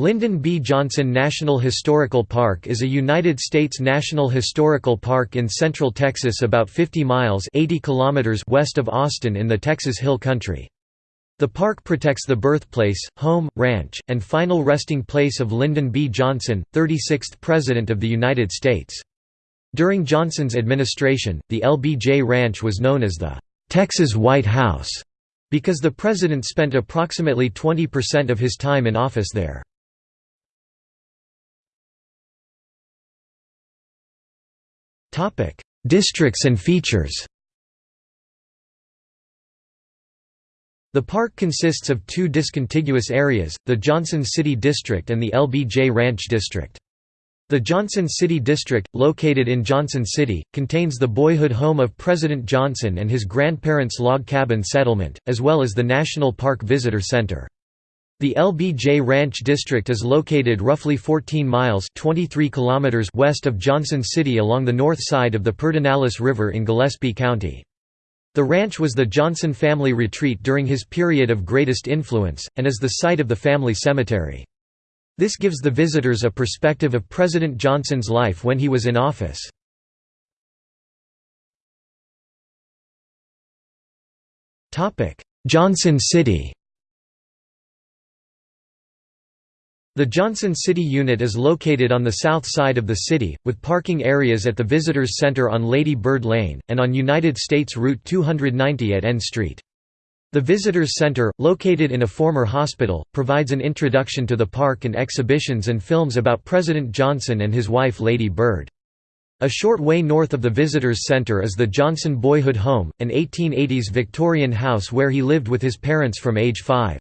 Lyndon B. Johnson National Historical Park is a United States national historical park in central Texas about 50 miles 80 kilometers west of Austin in the Texas Hill Country. The park protects the birthplace, home, ranch, and final resting place of Lyndon B. Johnson, 36th President of the United States. During Johnson's administration, the LBJ Ranch was known as the Texas White House because the president spent approximately 20% of his time in office there. Districts and features The park consists of two discontiguous areas, the Johnson City District and the LBJ Ranch District. The Johnson City District, located in Johnson City, contains the boyhood home of President Johnson and his grandparents' log cabin settlement, as well as the National Park Visitor Center. The LBJ Ranch District is located roughly 14 miles 23 kilometers west of Johnson City along the north side of the Pedernales River in Gillespie County. The ranch was the Johnson family retreat during his period of greatest influence, and is the site of the family cemetery. This gives the visitors a perspective of President Johnson's life when he was in office. Johnson City The Johnson City Unit is located on the south side of the city, with parking areas at the Visitors Center on Lady Bird Lane, and on United States Route 290 at N Street. The Visitors Center, located in a former hospital, provides an introduction to the park and exhibitions and films about President Johnson and his wife Lady Bird. A short way north of the Visitors Center is the Johnson Boyhood Home, an 1880s Victorian house where he lived with his parents from age 5.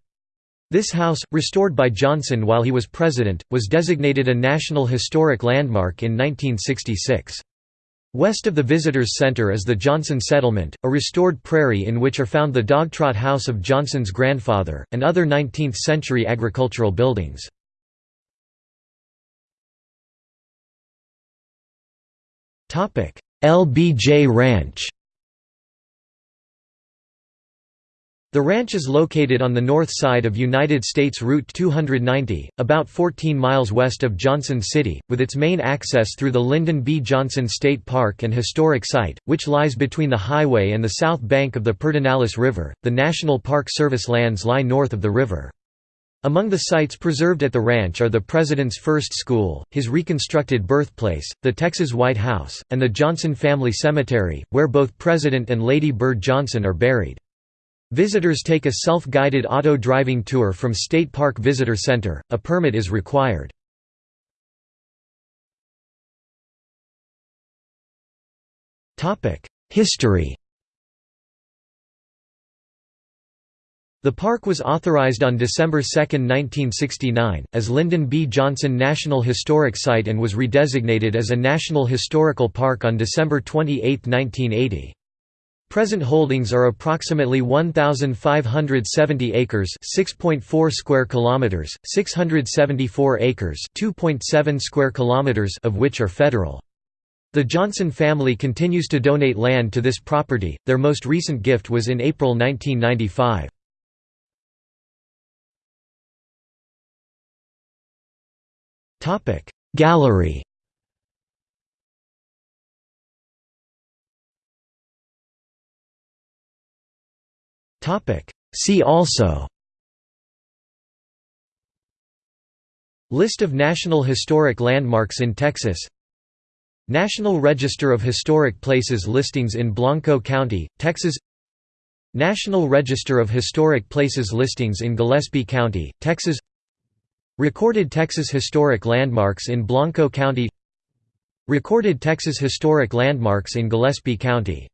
This house, restored by Johnson while he was president, was designated a National Historic Landmark in 1966. West of the Visitors Center is the Johnson Settlement, a restored prairie in which are found the dogtrot house of Johnson's grandfather, and other 19th-century agricultural buildings. LBJ Ranch The ranch is located on the north side of United States Route 290, about 14 miles west of Johnson City, with its main access through the Lyndon B. Johnson State Park and Historic Site, which lies between the highway and the south bank of the Pedernales River. The National Park Service lands lie north of the river. Among the sites preserved at the ranch are the President's first school, his reconstructed birthplace, the Texas White House, and the Johnson Family Cemetery, where both President and Lady Bird Johnson are buried. Visitors take a self-guided auto-driving tour from State Park Visitor Center, a permit is required. Topic: History The park was authorized on December 2, 1969, as Lyndon B. Johnson National Historic Site and was redesignated as a National Historical Park on December 28, 1980. Present holdings are approximately 1570 acres, 6.4 square kilometers, 674 acres, 2.7 square kilometers of which are federal. The Johnson family continues to donate land to this property. Their most recent gift was in April 1995. Topic: Gallery See also List of National Historic Landmarks in Texas National Register of Historic Places listings in Blanco County, Texas National Register of Historic Places listings in Gillespie County, Texas Recorded Texas Historic Landmarks in Blanco County Recorded Texas Historic Landmarks in Gillespie County